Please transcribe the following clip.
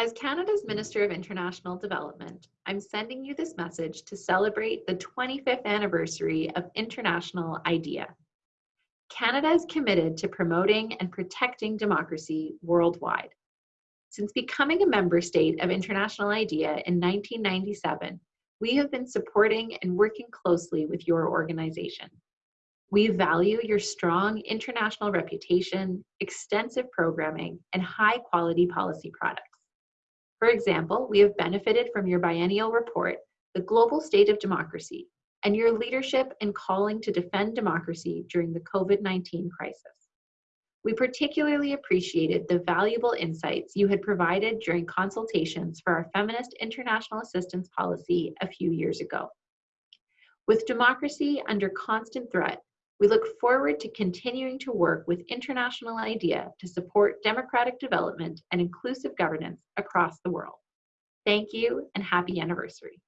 As Canada's Minister of International Development, I'm sending you this message to celebrate the 25th anniversary of International IDEA. Canada is committed to promoting and protecting democracy worldwide. Since becoming a member state of International IDEA in 1997, we have been supporting and working closely with your organization. We value your strong international reputation, extensive programming, and high quality policy products. For example, we have benefited from your biennial report, The Global State of Democracy, and your leadership in calling to defend democracy during the COVID-19 crisis. We particularly appreciated the valuable insights you had provided during consultations for our Feminist International Assistance Policy a few years ago. With democracy under constant threat, we look forward to continuing to work with International IDEA to support democratic development and inclusive governance across the world. Thank you and happy anniversary.